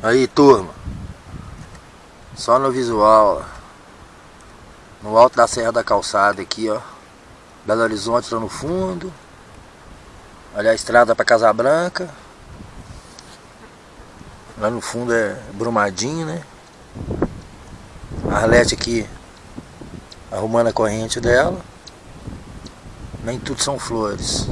Aí turma, só no visual, no alto da Serra da Calçada aqui ó, Belo Horizonte lá no fundo, olha a estrada para Casa Branca, lá no fundo é Brumadinho né, a Arlete aqui arrumando a corrente dela, nem tudo são flores.